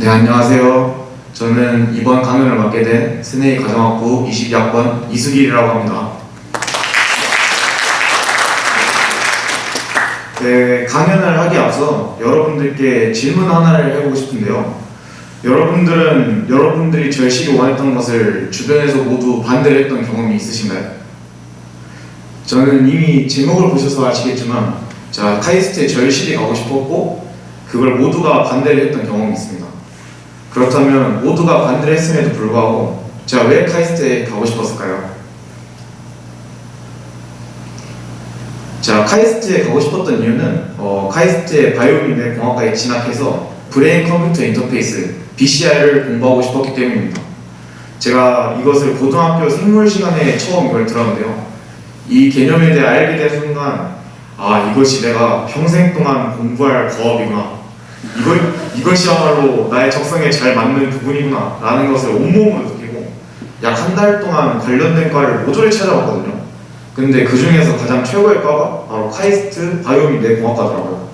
네, 안녕하세요. 저는 이번 강연을 맡게 된 스네이 가정학부 22학번 이수길이라고 합니다. 네, 강연을 하기 앞서 여러분들께 질문 하나를 해보고 싶은데요. 여러분들은 여러분들이 절실히 원했던 것을 주변에서 모두 반대를 했던 경험이 있으신가요? 저는 이미 제목을 보셔서 아시겠지만 자 카이스트에 절실히 가고 싶었고 그걸 모두가 반대를 했던 경험이 있습니다. 그렇다면 모두가 반대를 했음에도 불구하고 제가 왜 카이스트에 가고 싶었을까요? 자 카이스트에 가고 싶었던 이유는 어, 카이스트의 바이오및뇌공학과에 진학해서 brain computer interface BCI를 공부하고 싶었기 때문입니다. 제가 이것을 고등학교 생물 시간에 처음 이걸 들었는데요. 이 개념에 대해 알게 된 순간 아 이것이 내가 평생 동안 공부할 과업이구나 이거, 이것이야말로 나의 적성에 잘 맞는 부분이구나 라는 것을 온몸으로 느끼고 약 한 달 동안 관련된 과를 모조리 찾아봤거든요. 근데 그 중에서 가장 최고의 과가 바로 카이스트 바이오민 뇌공학과더라고요.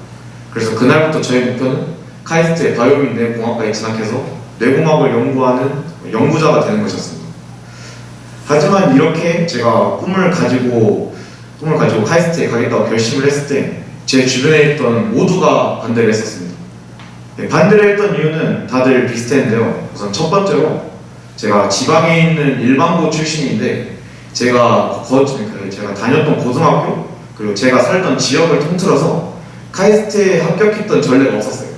그래서 그날부터 저의 목표는 카이스트의 바이오민 뇌공학과에 진학해서 뇌공학을 연구하는 연구자가 되는 것이었습니다. 하지만 이렇게 제가 꿈을 가지고 꿈을 가지고 카이스트에 가겠다고 결심을 했을 때 제 주변에 있던 모두가 반대를 했었습니다. 네, 반대를 했던 이유는 다들 비슷했는데요. 우선 첫 번째로 제가 지방에 있는 일반고 출신인데 제가 거, 그 제가 다녔던 고등학교 그리고 제가 살던 지역을 통틀어서 카이스트에 합격했던 전례가 없었어요.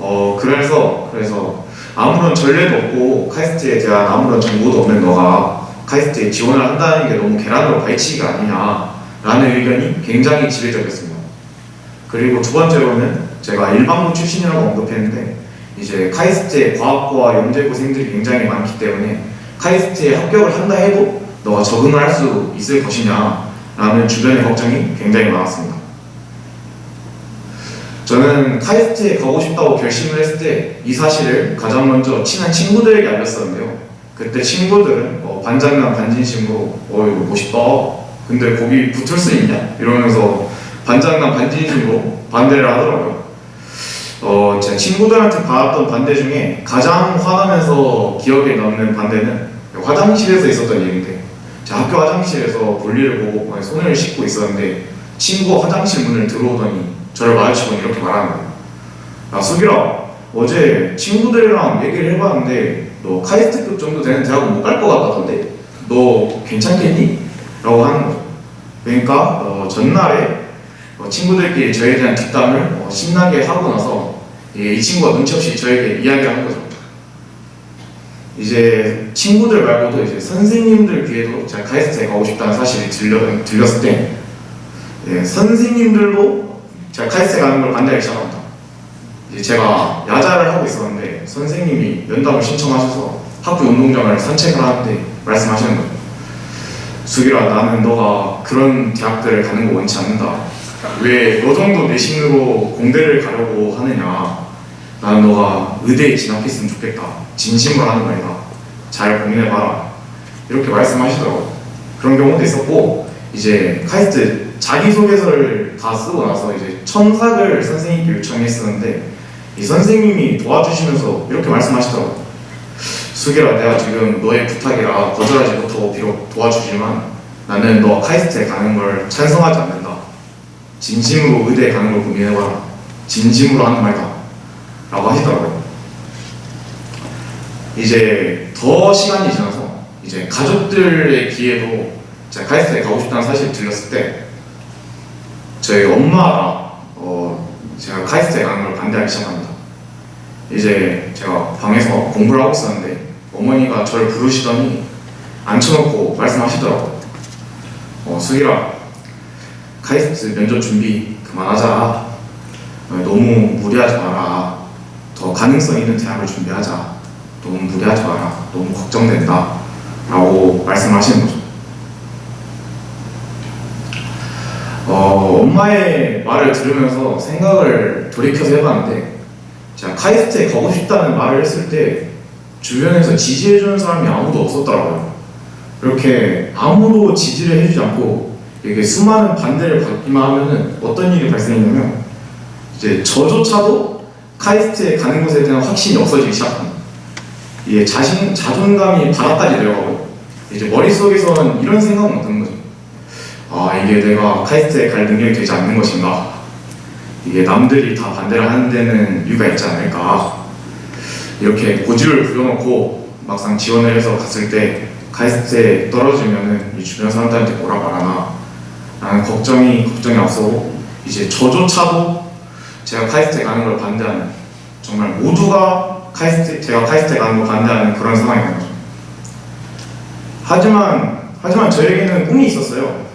어 그래서 그래서 아무런 전례도 없고 카이스트에 대한 아무런 정보도 없는 너가 카이스트에 지원을 한다는 게 너무 계란으로 바위치기가 아니냐라는 의견이 굉장히 지배적이었습니다. 그리고 두 번째로는 제가 일반고 출신이라고 언급했는데 이제 카이스트에 과학고와 영재고생들이 굉장히 많기 때문에 카이스트에 합격을 한다 해도 너가 적응을 할 수 있을 것이냐 라는 주변의 걱정이 굉장히 많았습니다. 저는 카이스트에 가고 싶다고 결심을 했을 때 이 사실을 가장 먼저 친한 친구들에게 알렸었는데요. 그때 친구들은 어, 반장난 반진심으로 어 이거 멋있다. 근데 거기 붙을 수 있냐? 이러면서 반장난 반진심으로 반대를 하더라고요. 어, 제 친구들한테 받았던 반대 중에 가장 화나면서 기억에 남는 반대는 화장실에서 있었던 일인데 제 학교 화장실에서 볼일을 보고 손을 씻고 있었는데 친구가 화장실 문을 들어오더니 저를 마주치고 이렇게 말하는 거예요. 야 수기라 어제 친구들이랑 얘기를 해봤는데 너 카이스트급 정도 되는 대학은 못 갈 것 같다던데 너 괜찮겠니? 라고 하는 거죠. 그러니까 어, 전날에 어, 친구들끼리 저에 대한 뒷담을 어, 신나게 하고 나서 예, 이 친구가 눈치 없이 저에게 이야기를 한 거죠. 이제 친구들 말고도 이제 선생님들 귀에도 제가 카이스트에 가고 싶다는 사실이 들려, 들렸을 때 예, 선생님들도 제가 카이스트에 가는 걸 반대하기 시작합니다. 이제 제가 야자를 하고 있었는데 선생님이 면담을 신청하셔서 학교 운동장을 산책을 하는데 말씀하시는 거예요. 수기라 나는 너가 그런 대학들을 가는 거 원치 않는다. 왜 너 정도 내신으로 공대를 가려고 하느냐. 나는 너가 의대에 진학했으면 좋겠다. 진심으로 하는 말이다. 잘 고민해봐라. 이렇게 말씀하시더라고요. 그런 경우도 있었고 이제 카이스트 자기소개서를 다 쓰고 나서 이제 첨삭을 선생님께 요청했었는데 이 선생님이 도와주시면서 이렇게 말씀하시더라고요. 수기라 내가 지금 너의 부탁이라 거절하지 못하고 비록 도와주지만 나는 너가 카이스트에 가는 걸 찬성하지 않는다. 진심으로 의대에 가는 걸 고민해봐라. 진심으로 하는 말이다. 라고 하시더라고요. 이제 더 시간이 지나서 이제 가족들의 귀에도 제가 카이스트에 가고 싶다는 사실이 들렸을 때 저희 엄마가 어 제가 카이스트에 가는 걸 반대하기 시작합니다. 이제 제가 방에서 공부를 하고 있었는데 어머니가 저를 부르시더니 앉혀놓고 말씀하시더라고요. 어, 수기라 카이스트 면접 준비 그만하자. 어, 너무 무리하지 마라. 더 가능성 있는 대학을 준비하자. 너무 무리하지 마라. 너무 걱정된다. 라고 말씀하시는 거죠. 어, 엄마의 말을 들으면서 생각을 돌이켜서 해봤는데 제가 카이스트에 가고 싶다는 말을 했을 때 주변에서 지지해주는 사람이 아무도 없었더라고요. 이렇게 아무도 지지를 해주지 않고 이렇게 수많은 반대를 받기만 하면은 어떤 일이 발생했냐면 이제 저조차도 카이스트에 가는 것에 대한 확신이 없어지기 시작합니다. 이게 자신 자존감이 바닥까지 내려가고 이제 머릿속에서는 이런 생각은 드는 거죠. 아 이게 내가 카이스트에 갈 능력이 되지 않는 것인가? 이게 남들이 다 반대를 하는 데는 이유가 있지 않을까? 이렇게 고집을 부려놓고 막상 지원을 해서 갔을 때 카이스트에 떨어지면은 이 주변 사람들한테 뭐라 말하나 라는 걱정이 걱정이 앞서고 이제 저조차도 제가 카이스트에 가는 걸 반대하는 정말 모두가 카이스트 제가 카이스트에 가는 걸 반대하는 그런 상황이 된 거죠. 하지만 하지만 저에게는 꿈이 있었어요.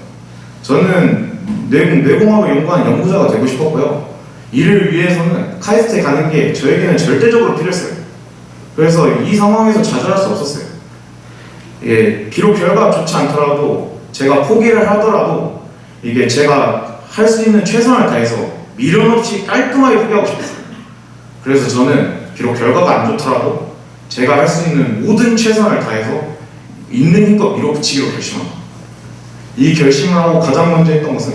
저는 뇌공, 뇌공학을 연구하는 연구자가 되고 싶었고요. 이를 위해서는 카이스트에 가는 게 저에게는 절대적으로 필요했어요. 그래서 이 상황에서 좌절할 수 없었어요. 예, 비록 결과가 좋지 않더라도 제가 포기를 하더라도 이게 제가 할 수 있는 최선을 다해서 미련 없이 깔끔하게 포기하고 싶었어요. 그래서 저는 비록 결과가 안 좋더라도 제가 할 수 있는 모든 최선을 다해서 있는 힘껏 밀어붙이기로 결심합니다. 이 결심을 하고 가장 먼저 했던 것은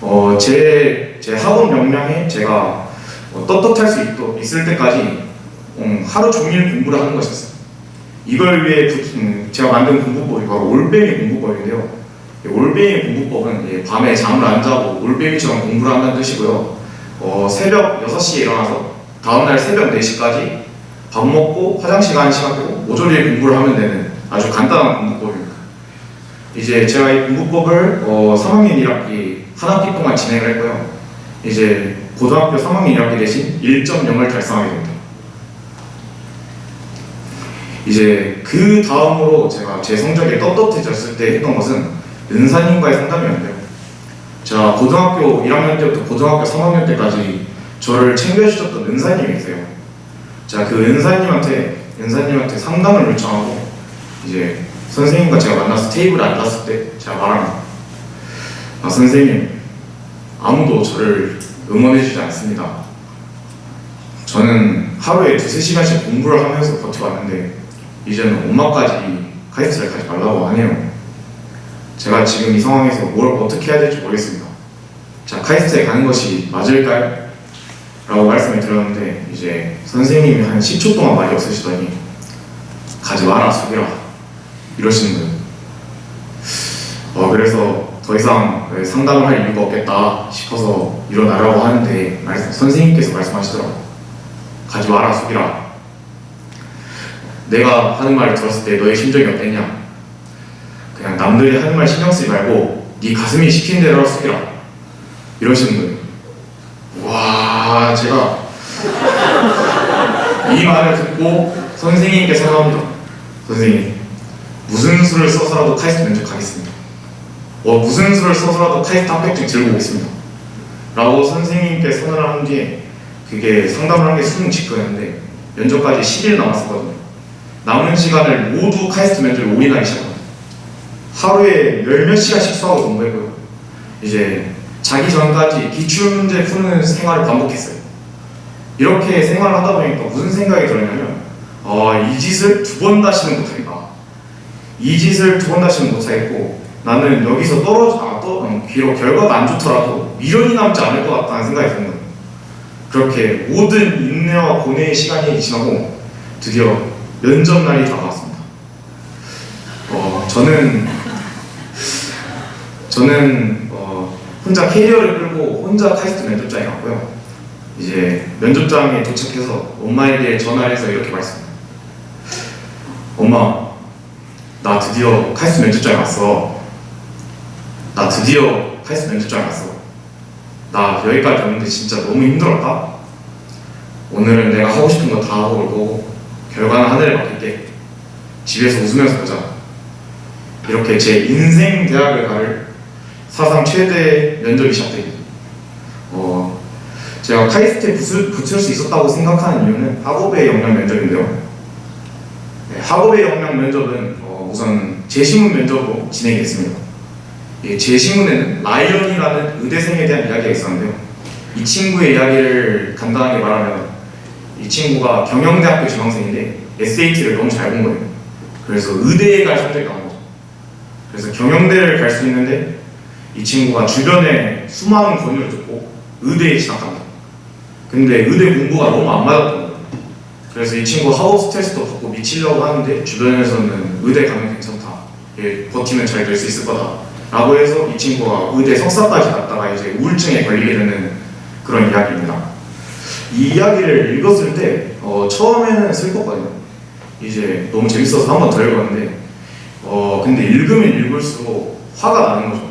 어, 제, 제 학원 역량에 제가 어, 떳떳할 수 있도, 있을 때까지 음, 하루 종일 공부를 하는 것이었어요. 이걸 위해 구- 음, 제가 만든 공부법이 바로 올빼미 공부법인데요. 이 올빼미 공부법은 예, 밤에 잠을 안 자고 올빼미처럼 공부를 한다는 뜻이고요. 어, 새벽 6시에 일어나서 다음날 새벽 4시까지 밥 먹고 화장실 가는 시간 빼고 모조리 공부를 하면 되는 아주 간단한 공부법입니다. 이제 제가 이 공부법을 어, 3학년 1학기 한 학기 동안 진행을 했고요. 이제 고등학교 3학년 1학기 대신 1.0을 달성하게 됩니다. 이제 그 다음으로 제가 제 성적이 떳떳해졌을 때 했던 것은 은사님과의 상담이었는데요. 제가 고등학교 1학년 때부터 고등학교 3학년 때까지 저를 챙겨주셨던 은사님이 계세요. 제가 그 은사님한테 은사님한테 상담을 요청하고 이제 선생님과 제가 만나서 테이블에 앉았을 때 제가 말합니다. 아 선생님 아무도 저를 응원해주지 않습니다. 저는 하루에 두세 시간씩 공부를 하면서 버텨왔는데 이제는 엄마까지 카이스트를 가지 말라고 하네요. 제가 지금 이 상황에서 뭘 어떻게 해야 될지 모르겠습니다. 자 카이스트에 가는 것이 맞을까요? 라고 말씀을 드렸는데 이제 선생님이 한 10초 동안 말이 없으시더니 가지 마라 숙이라 이러시는 거예요. 어 그래서 더 이상 상담을 할 이유가 없겠다 싶어서 일어나라고 하는데 말씀- 선생님께서 말씀하시더라고요. 가지 마라 숙이라 내가 하는 말을 들었을 때 너의 심정이 어땠냐 그냥 남들이 하는 말 신경 쓰지 말고 네 가슴이 시키는 대로 숙이라 이러시는 거예요. 와 제가 이 말을 듣고 선생님께 생각합니다. 선생님 무슨 수를 써서라도 카이스트 면접 가겠습니다. 어, 무슨 수를 써서라도 카이스트 합격증 들고 오겠습니다. 라고 선생님께 선언을 한 뒤에 그게 상담을 한 게 수능 직후였는데 면접까지 10일 남았었거든요. 남은 시간을 모두 카이스트 면접에 올인하기 시작합니다. 하루에 열 몇 시간씩 수학을 공부했고요. 이제 자기 전까지 기출문제 푸는 생활을 반복했어요. 이렇게 생활을 하다 보니까 무슨 생각이 들었냐면 아, 이 짓을 두 번 다시는 못하겠다. 이 짓을 두 번 다시는 못하겠고 나는 여기서 떨어져 아, 또, 음, 결과가 안 좋더라도 미련이 남지 않을 것 같다는 생각이 드는 거예요. 그렇게 모든 인내와 고뇌의 시간이 지나고 드디어 면접 날이 다가왔습니다. 어, 저는 저는 어, 혼자 캐리어를 끌고 혼자 카이스트 면접장에 갔고요. 이제 면접장에 도착해서 엄마에게 전화를 해서 이렇게 말씀합니다. 엄마, 나 드디어 카이스트 면접장에 왔어. 나 드디어 카이스트 면접장에 왔어. 나 여기까지 왔는데 진짜 너무 힘들었다. 오늘은 내가 하고 싶은 거 다 하고 올 거고 결과는 하늘에 맡길게. 집에서 웃으면서 보자. 이렇게 제 인생 대학을 갈 사상 최대 면접이 시작됩니다. 어, 제가 카이스트에 붙을, 붙을 수 있었다고 생각하는 이유는 학업 외 역량 면접인데요. 네, 학업 외 역량 면접은 어, 우선 제시문 면접으로 진행이 됐습니다. 예, 제시문에는 라이언이라는 의대생에 대한 이야기가 있었는데요. 이 친구의 이야기를 간단하게 말하면 이 친구가 경영대학교 지망생인데 SAT를 너무 잘 본 거예요. 그래서 의대에 갈 선택을 한 거죠. 그래서 경영대를 갈 수 있는데 이 친구가 주변에 수많은 권유를 듣고 의대에 진학합니다. 근데 의대 공부가 너무 안 맞았던 거예요. 그래서 이 친구 하우스 테스트도 받고 미치려고 하는데 주변에서는 의대 가면 괜찮다. 예, 버티면 잘 될 수 있을 거다. 라고 해서 이 친구가 의대 석사까지 갔다가 이제 우울증에 걸리게 되는 그런 이야기입니다. 이 이야기를 읽었을 때 어, 처음에는 슬펐거든요. 이제 너무 재밌어서 한 번 더 읽었는데 어, 근데 읽으면 읽을수록 화가 나는 거죠.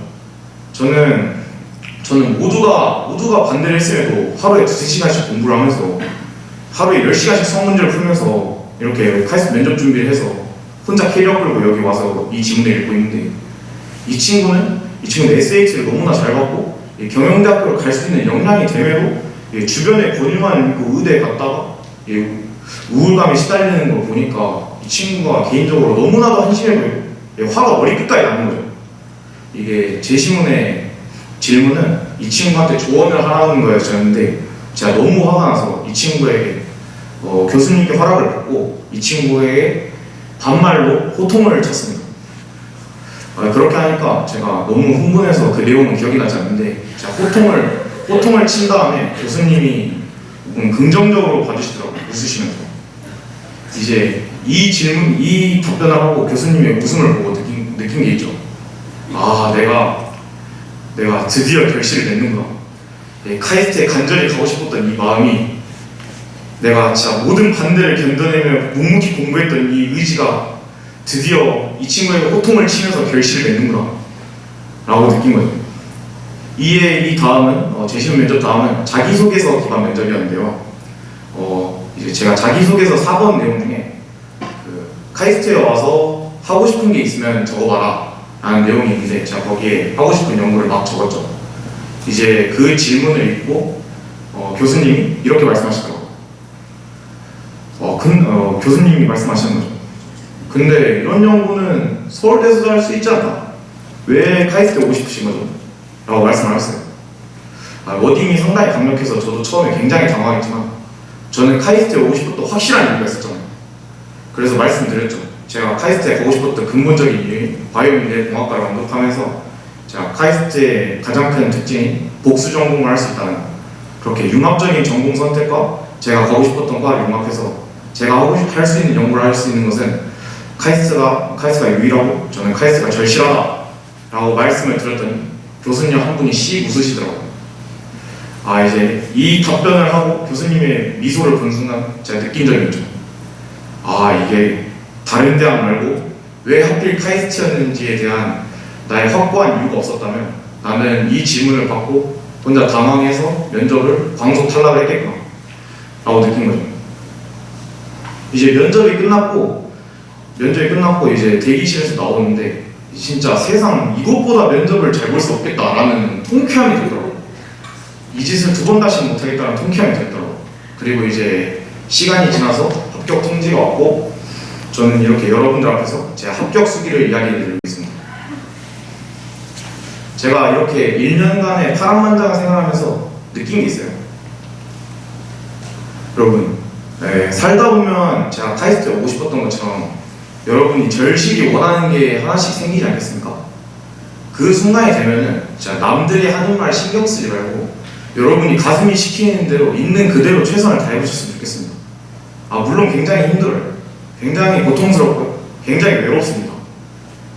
저는 저는 모두가 모두가 반대를 했음에도 하루에 두세 시간씩 공부를 하면서 하루에 10시간씩 수학 문제를 풀면서 이렇게 카이스트 면접 준비를 해서 혼자 캐리어 끌고 여기 와서 이 지문을 읽고 있는데 이 친구는 이 친구는 SAT를 너무나 잘 받고 이 경영대학교를 갈 수 있는 역량이 이 주변에 권유만 있고 의대에 갔다가 이 우울감에 시달리는 걸 보니까 이 친구가 개인적으로 너무나도 한심해 보이고 이 화가 머리 끝까지 나는 거죠. 이게 제 신문의 질문은 이 친구한테 조언을 하라는 거였는데 제가 너무 화가 나서 이 친구에게 어, 교수님께 허락을 받고 이 친구에게 반말로 호통을 쳤습니다. 어, 그렇게 하니까 제가 너무 흥분해서 그 내용은 기억이 나지 않는데 제가 호통을 호통을 친 다음에 교수님이 음, 긍정적으로 봐주시더라고요. 웃으시면서 이제 이 질문 이 답변을 하고 교수님의 웃음을 보고 느낀, 느낀 게 있죠. 아 내가 내가 드디어 결실을 냈는구나. 예, 카이스트에 간절히 가고 싶었던 이 마음이 내가 진짜 모든 반대를 견뎌내며 묵묵히 공부했던 이 의지가 드디어 이 친구에게 호통을 치면서 결실을 맺는구나. 라고 느낀 거죠 이에 이 다음은 어, 재시험 면접 다음은 자기소개서 기반 면접이었는데요. 어, 이제 제가 자기소개서 4번 내용 중에 그 카이스트에 와서 하고 싶은 게 있으면 적어봐라 라는 내용이 있는데 제가 거기에 하고 싶은 연구를 막 적었죠 이제 그 질문을 읽고 어, 교수님이 이렇게 말씀하시더라고요 어, 근, 어, 교수님이 말씀하시는 거죠. 근데 이런 연구는 서울대에서도 할 수 있지 않나? 왜 카이스트에 오고 싶으신 거죠? 라고 말씀을 하셨어요. 아, wording이 상당히 강력해서 저도 처음에 굉장히 당황했지만 저는 카이스트에 오고 싶었던 확실한 이유가 있었잖아요. 그래서 말씀드렸죠. 제가 카이스트에 가고 싶었던 근본적인 이유인 바이오및뇌공학과를 완독하면서 제가 카이스트의 가장 큰 특징이 복수 전공을 할 수 있다는 거. 그렇게 융합적인 전공 선택과 제가 가고 싶었던 과를 융합해서 제가 하고 싶, 할수 있는 연구를 할 수 있는 것은 카이스트가, 카이스트가 유일하고 저는 카이스트가 절실하다 라고 말씀을 드렸더니 교수님 한 분이 씩 웃으시더라고요 아 이제 이 답변을 하고 교수님의 미소를 본 순간 제가 느낀 점이 있죠 아 이게 다른 대학 말고 왜 하필 카이스트였는지에 대한 나의 확고한 이유가 없었다면 나는 이 질문을 받고 혼자 당황해서 면접을 광속 탈락을 했겠구나 라고 느낀 거죠 이제 면접이 끝났고 면접이 끝났고 이제 대기실에서 나오는데 진짜 세상 이것보다 면접을 잘 볼 수 없겠다라는 통쾌함이 들더라고요. 이 짓을 두 번 다시 못하겠다는 통쾌함이 들더라고요. 그리고 이제 시간이 지나서 합격 통지가 왔고 저는 이렇게 여러분들 앞에서 제 합격 수기를 이야기드리고 있습니다. 제가 이렇게 1년간의 파란만장을 생각하면서 느낀 게 있어요. 여러분 네, 살다 보면 제가 카이스트에 오고 싶었던 것처럼 여러분이 절실히 원하는 게 하나씩 생기지 않겠습니까? 그 순간이 되면은 진짜 남들이 하는 말 신경 쓰지 말고 여러분이 가슴이 시키는 대로 있는 그대로 최선을 다해보셨으면 좋겠습니다. 아 물론 굉장히 힘들어요. 굉장히 고통스럽고 굉장히 외롭습니다.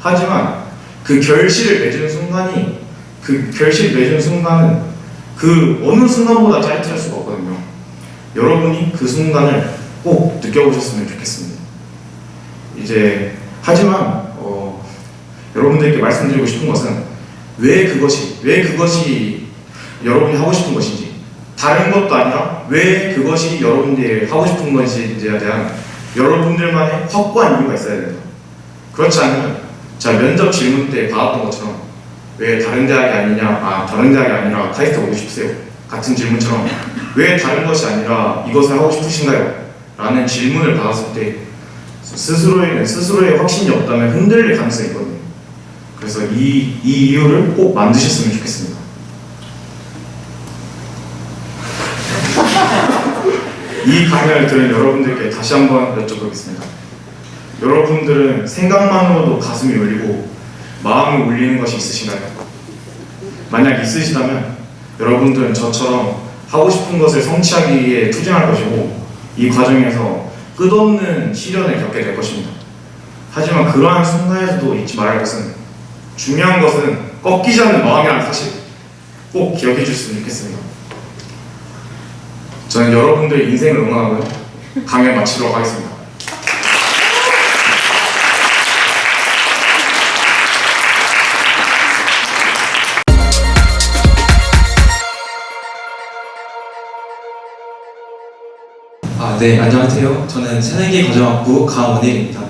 하지만 그 결실을 맺은 순간이 그 결실 맺은 순간은 그 어느 순간보다 짜릿할 수가 없거든요. 여러분이 그 순간을 꼭 느껴보셨으면 좋겠습니다. 이제 하지만 어, 여러분들께 말씀드리고 싶은 것은 왜 그것이 왜 그것이 여러분이 하고 싶은 것인지 다른 것도 아니라 왜 그것이 여러분들이 하고 싶은 것인지에 대한 여러분들만의 확고한 이유가 있어야 된다. 그렇지 않으면 자 면접 질문 때 받았던 것처럼 왜 다른 대학이 아니냐 아 다른 대학이 아니라 카이스트 오고 싶으세요 같은 질문처럼 왜 다른 것이 아니라 이것을 하고 싶으신가요? 라는 질문을 받았을 때 스스로의, 스스로의 확신이 없다면 흔들릴 가능성이 있거든요. 그래서 이, 이 이유를 꼭 만드셨으면 좋겠습니다. 이 강연을 들은 여러분들께 다시 한번 여쭤보겠습니다. 여러분들은 생각만으로도 가슴이 울리고 마음이 울리는 것이 있으신가요? 만약 있으시다면 여러분들은 저처럼 하고 싶은 것을 성취하기 위해 투쟁할 것이고 이 과정에서 끝없는 시련을 겪게 될 것입니다. 하지만 그러한 순간에서도 잊지 말아야 할 것은 중요한 것은 꺾이지 않는 마음이라는 사실 꼭 기억해 주셨으면 좋겠습니다. 저는 여러분들의 인생을 응원하고요. 강연 마치도록 하겠습니다. 아, 네, 안녕하세요. 저는 새내기 과정학부 강원일입니다.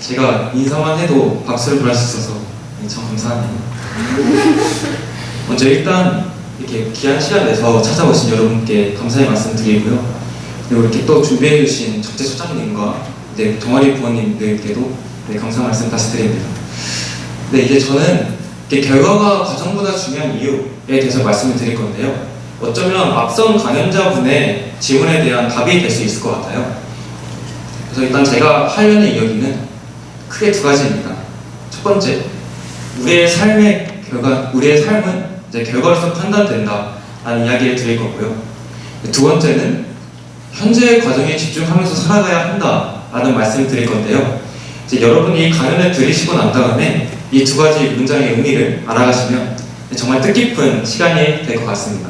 제가 인사만 해도 박수를 보낼 수 있어서 참 감사합니다. 먼저 일단 이렇게 귀한 시간 내서 찾아오신 여러분께 감사의 말씀 드리고요. 그리고 이렇게 또 준비해 주신 적재 소장님과 네, 동아리 부모님들께도 네, 감사 말씀 다시 드립니다. 네, 이제 저는 결과가 과정보다 중요한 이유에 대해서 말씀을 드릴 건데요. 어쩌면 앞선 강연자분의 질문에 대한 답이 될 수 있을 것 같아요. 그래서 일단 제가 하려는 이야기는 크게 두 가지입니다. 첫 번째, 우리의 삶의 결과, 우리의 삶은 이제 결과로서 판단된다라는 이야기를 드릴 거고요. 두 번째는 현재의 과정에 집중하면서 살아가야 한다라는 말씀을 드릴 건데요. 이제 여러분이 이 강연을 들으시고 난 다음에 이 두 가지 문장의 의미를 알아가시면 정말 뜻깊은 시간이 될 것 같습니다.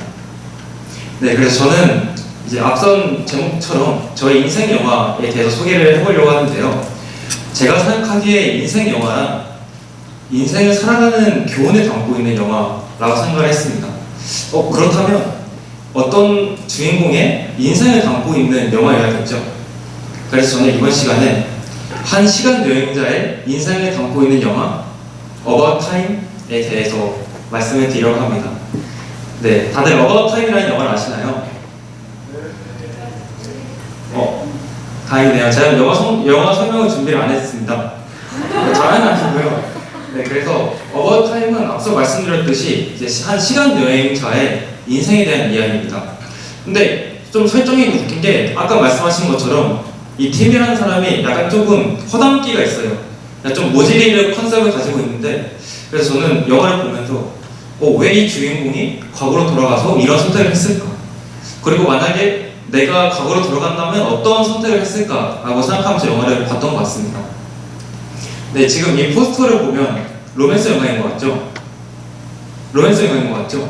네, 그래서 저는 이제 앞선 제목처럼 저의 인생 영화에 대해서 소개를 해보려고 하는데요. 제가 생각하기에 인생 영화란 인생을 살아가는 교훈을 담고 있는 영화 라고 생각을 했습니다. 어, 그렇다면 어떤 주인공의 인생을 담고 있는 영화여야겠죠? 그래서 저는 이번 시간에 한 시간 여행자의 인생을 담고 있는 영화 About Time에 대해서 말씀을 드리려고 합니다. 네, 다들 About Time이라는 영화를 아시나요? 어, 다행이네요. 제가 영화, 성, 영화 설명을 준비를 안 했습니다. 다는 아니고요. 네, 그래서 Time은 앞서 말씀드렸듯이 이제 한 시간 여행자의 인생에 대한 이야기입니다. 근데 좀 설정이 웃긴 게 아까 말씀하신 것처럼 이 팀이라는 사람이 약간 조금 허당기가 있어요. 좀 모질이를 컨셉을 가지고 있는데 그래서 저는 영화를 보면서 어, 왜 이 주인공이 과거로 돌아가서 이런 선택을 했을까? 그리고 만약에 내가 과거로 돌아간다면 어떤 선택을 했을까 라고 생각하면서 영화를 봤던 것 같습니다. 네, 지금 이 포스터를 보면 로맨스 영화인 것 같죠? 로맨스 영화인 것 같죠?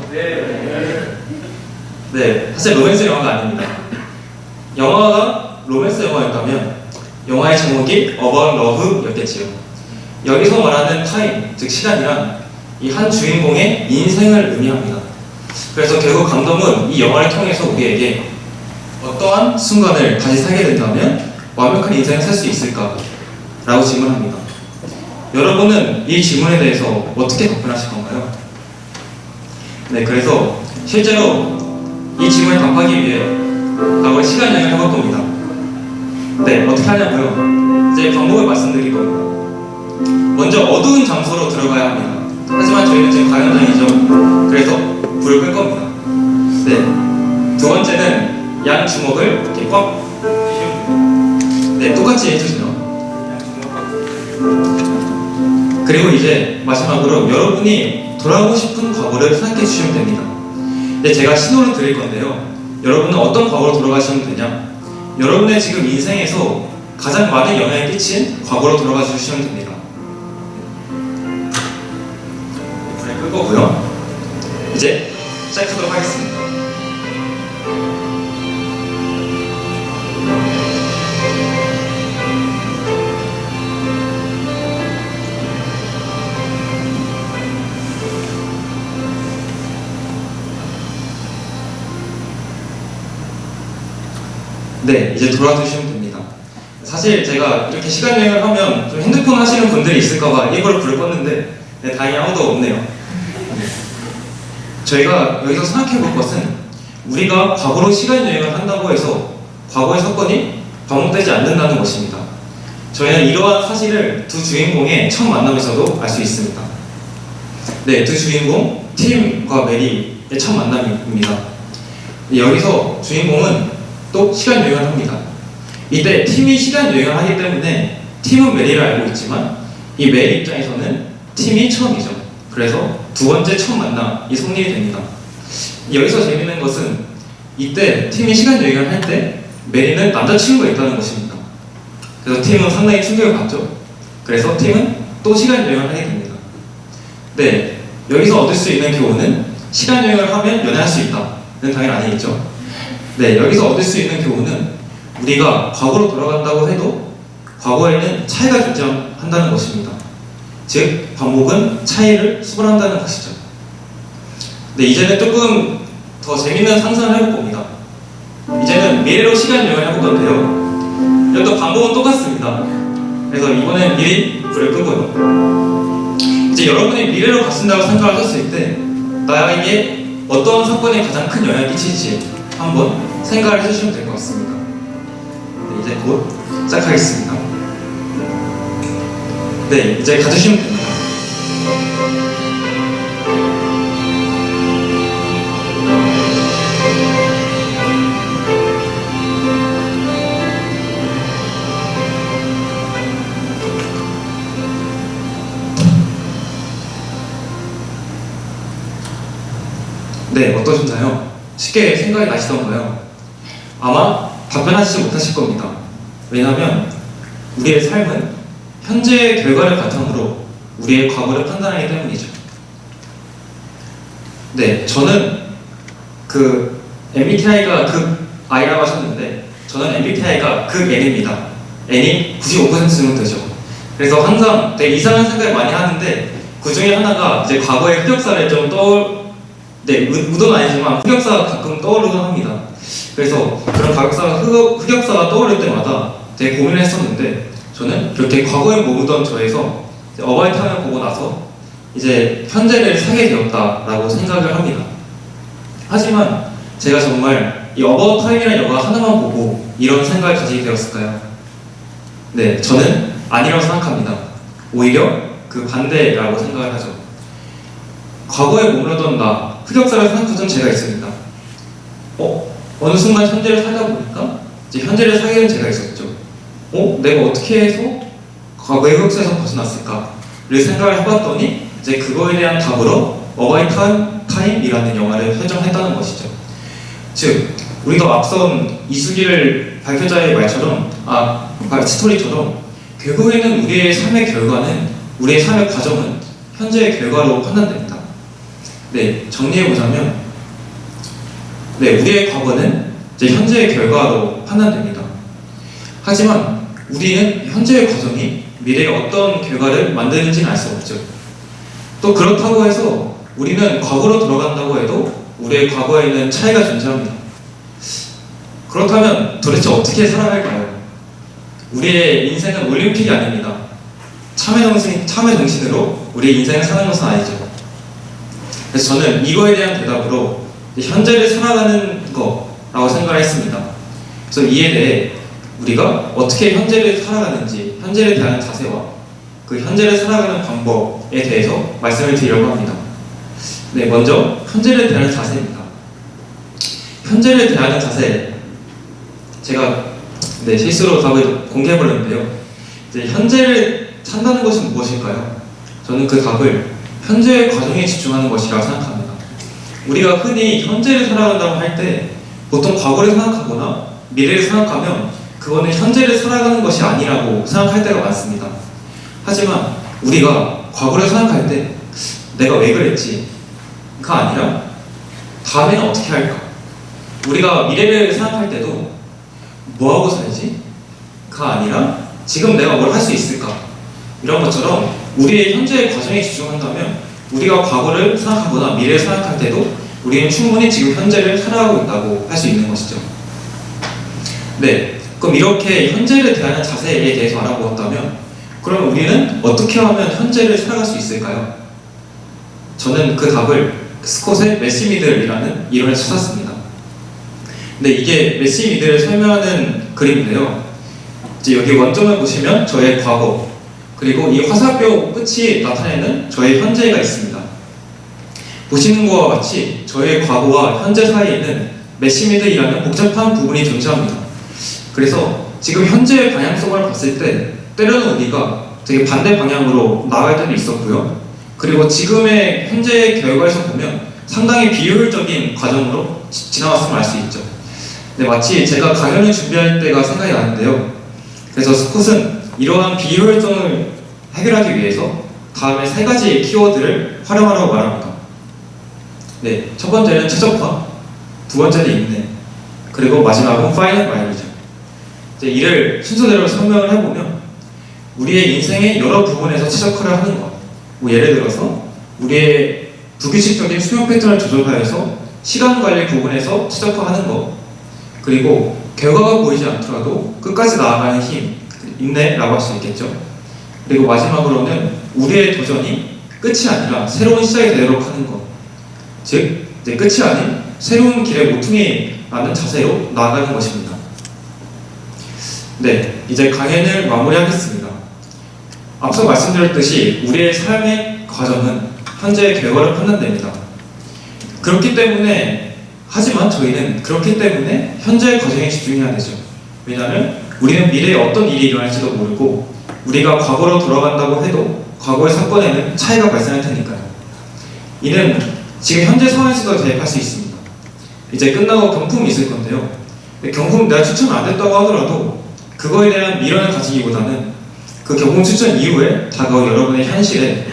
네, 사실 로맨스 영화가 아닙니다. 영화가 로맨스 영화였다면 영화의 제목이 About Love였겠지요. 여기서 말하는 time, 즉 시간이란 이 한 주인공의 인생을 의미합니다. 그래서 결국 감독은 이 영화를 통해서 우리에게 어떠한 순간을 다시 살게 된다면 완벽한 인생을 살 수 있을까? 라고 질문합니다. 여러분은 이 질문에 대해서 어떻게 답변하실 건가요? 네, 그래서 실제로 이 질문에 답하기 위해 과거에 시간 여행을 해볼 겁니다. 네, 어떻게 하냐고요? 이제 방법을 말씀드릴 겁니다. 먼저 어두운 장소로 들어가야 합니다. 하지만 저희는 지금 가연장이죠. 그래서 불을 끌 겁니다. 네. 두 번째는 양 주먹을 이렇게 꽉 네, 똑같이 해주세요. 그리고 이제 마지막으로 여러분이 돌아가고 싶은 과거를 생각해 주시면 됩니다. 네, 제가 신호를 드릴 건데요. 여러분은 어떤 과거로 돌아가시면 되냐? 여러분의 지금 인생에서 가장 많은 영향을 끼친 과거로 돌아가 주시면 됩니다. 불을 끌 거고요. 이제 시작하도록 하겠습니다. 이제 돌아주시면 됩니다. 사실 제가 이렇게 시간 여행을 하면 좀 핸드폰 하시는 분들이 있을까봐 일부러 불을 껐는데 네, 다행히 아무도 없네요. 네. 저희가 여기서 생각해 볼 것은 우리가 과거로 시간 여행을 한다고 해서 과거의 사건이 반복되지 않는다는 것입니다. 저희는 이러한 사실을 두 주인공의 첫 만남에서도 알 수 있습니다. 네, 두 주인공 팀과 메리의 첫 만남입니다. 여기서 주인공은 또 시간 여행을 합니다. 이때 팀이 시간 여행을 하기 때문에 팀은 메리를 알고 있지만 이 메리 입장에서는 팀이 처음이죠. 그래서 두 번째 첫 만남이 성립이 됩니다. 여기서 재밌는 것은 이때 팀이 시간 여행을 할 때 메리는 남자친구가 있다는 것입니다. 그래서 팀은 상당히 충격을 받죠. 그래서 팀은 또 시간 여행을 하게 됩니다. 네, 여기서 얻을 수 있는 교훈은 시간 여행을 하면 연애할 수 있다는 당연히 아니겠죠. 네, 여기서 얻을 수 있는 교훈은 우리가 과거로 돌아간다고 해도 과거에는 차이가 존재한다는 것입니다. 즉, 반복은 차이를 수반한다는 것이죠. 네, 이제는 조금 더 재밌는 상상을 해볼 겁니다. 이제는 미래로 시간 여행을 해볼 건데요. 여기도 반복은 똑같습니다. 그래서 이번엔 미리 불을 끄고요. 이제 여러분이 미래로 가신다고 생각을 하셨을 때 나에게 어떤 사건이 가장 큰 영향을 끼칠지 한번 생각을 해주시면 될 것 같습니다. 네, 이제 곧 시작하겠습니다. 네, 이제 가주시면 됩니다. 네, 어떠셨나요? 쉽게 생각이 나시던가요? 아마 답변하시지 못하실 겁니다. 왜냐하면 우리의 삶은 현재의 결과를 바탕으로 우리의 과거를 판단하기 때문이죠. 네, 저는 그 MBTI가 극 I라고 하셨는데 저는 MBTI가 극 N입니다. N이 95% 정도 되죠. 그래서 항상 되게 이상한 생각을 많이 하는데 그 중에 하나가 이제 과거의 흑역사를 좀 떠올 네, 의- 의도는 아니지만 흑역사가 가끔 떠오르곤 합니다. 그래서 그런 흑역사가, 흑, 흑역사가 떠오를 때마다 되게 고민을 했었는데 저는 그렇게 과거에 머무던 저에서 About Time을 보고 나서 이제 현재를 살게 되었다라고 생각을 합니다. 하지만 제가 정말 이 About Time이라는 영화 하나만 보고 이런 생각을 가지게 되었을까요? 네, 저는 아니라고 생각합니다. 오히려 그 반대라고 생각을 하죠. 과거에 머물러던 나, 흑역사를 생각하던 제가 있습니다. 어? 어느 순간 현재를 살다 보니까 이제 현재를 살게 된 제가 있었죠. 어? 내가 어떻게 해서 흑역사에서 벗어났을까?를 생각을 해봤더니 이제 그거에 대한 답으로 About Time, Time이라는 영화를 설정했다는 것이죠. 즉, 우리가 앞선 이수기를 발표자의 말처럼, 아, 아, 스토리처럼 결국에는 우리의 삶의 결과는, 우리의 삶의 과정은 현재의 결과로 판단됩니다. 네, 정리해보자면, 네, 우리의 과거는 이제 현재의 결과로 판단됩니다. 하지만 우리는 현재의 과정이 미래의 어떤 결과를 만드는지는 알 수 없죠. 또 그렇다고 해서 우리는 과거로 돌아간다고 해도 우리의 과거에는 차이가 존재합니다. 그렇다면 도대체 어떻게 살아갈까요? 우리의 인생은 올림픽이 아닙니다. 참회 정신, 참회 정신으로 우리의 인생을 사는 것은 아니죠. 그래서 저는 이거에 대한 대답으로 현재를 살아가는 거라고 생각을 했습니다. 그래서 이에 대해 우리가 어떻게 현재를 살아가는지, 현재를 대하는 자세와 그 현재를 살아가는 방법에 대해서 말씀을 드리려고 합니다. 네, 먼저 현재를 대하는 자세입니다. 현재를 대하는 자세, 제가 네, 실수로 답을 공개해버렸는데요. 이제 현재를 산다는 것은 무엇일까요? 저는 그 답을 현재의 과정에 집중하는 것이라고 생각합니다. 우리가 흔히 현재를 살아간다고 할 때 보통 과거를 생각하거나 미래를 생각하면 그거는 현재를 살아가는 것이 아니라고 생각할 때가 많습니다. 하지만 우리가 과거를 생각할 때 내가 왜 그랬지?가 아니라 다음에는 어떻게 할까? 우리가 미래를 생각할 때도 뭐하고 살지? 가 아니라 지금 내가 뭘 할 수 있을까? 이런 것처럼 우리의 현재의 과정에 집중한다면 우리가 과거를 생각하거나 미래를 생각할 때도 우리는 충분히 지금 현재를 살아가고 있다고 할 수 있는 것이죠. 네, 그럼 이렇게 현재를 대하는 자세에 대해서 알아보았다면 그럼 우리는 어떻게 하면 현재를 살아갈 수 있을까요? 저는 그 답을 스콧의 메시미들이라는 이론을 찾았습니다. 근데 이게 메시미들을 설명하는 그림인데요. 이제 여기 원점을 보시면 저의 과거 그리고 이 화살표 끝이 나타내는 저의 현재가 있습니다. 보시는 것과 같이 저의 과거와 현재 사이에는 메시미드이라는 복잡한 부분이 존재합니다. 그래서 지금 현재의 방향성을 봤을 때 때로는 우리가 되게 반대 방향으로 나갈 때도 있었고요. 그리고 지금의 현재 결과에서 보면 상당히 비효율적인 과정으로 지- 지나갔음을 알 수 있죠. 네, 마치 제가 강연을 준비할 때가 생각이 나는데요. 그래서 스콧은 이러한 비효율성을 해결하기 위해서 다음에 세 가지 키워드를 활용하라고 말합니다. 네, 첫 번째는 최적화, 두 번째는 인내, 그리고 마지막은 final mile이죠. 이제 이를 순서대로 설명을 해보면 우리의 인생의 여러 부분에서 최적화를 하는 것. 뭐 예를 들어서 우리의 불규칙적인 수면 패턴을 조절하여서 시간 관리 부분에서 최적화하는 것. 그리고 결과가 보이지 않더라도 끝까지 나아가는 힘, 인내라고 할 수 있겠죠. 그리고 마지막으로는 우리의 도전이 끝이 아니라 새로운 시작이 되도록 하는 것. 즉, 이제 끝이 아닌 새로운 길의 모퉁이 라는 자세로 나아가는 것입니다. 네, 이제 강연을 마무리하겠습니다. 앞서 말씀드렸듯이 우리의 삶의 과정은 현재의 결과를 판단됩니다. 그렇기 때문에 하지만 저희는 그렇기 때문에 현재의 과정에 집중해야 되죠. 왜냐하면 우리는 미래에 어떤 일이 일어날지도 모르고 우리가 과거로 돌아간다고 해도 과거의 사건에는 차이가 발생할 테니까요. 이는 지금 현재 상황에서도 대입할 수 있습니다. 이제 끝나고 경품이 있을 건데요. 경품 내가 추천 안 됐다고 하더라도 그거에 대한 미련을 가지기보다는 그 경품 추천 이후에 다가올 여러분의 현실에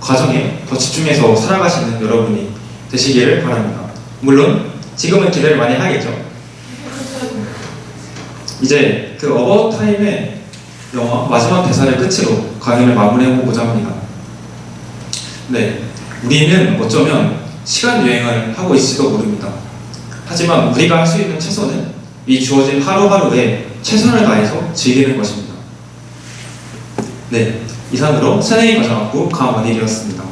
과정에 더 집중해서 살아가시는 여러분이 되시기를 바랍니다. 물론 지금은 기대를 많이 하겠죠. 이제 그 어바웃 타임의 영화 마지막 대사를 끝으로 강연을 마무리해보고자 합니다. 네, 우리는 어쩌면 시간 여행을 하고 있을지도 모릅니다. 하지만 우리가 할 수 있는 최선은 이 주어진 하루하루에 최선을 다해서 즐기는 것입니다. 네, 이상으로 새내기 과정학부 강원일이었습니다.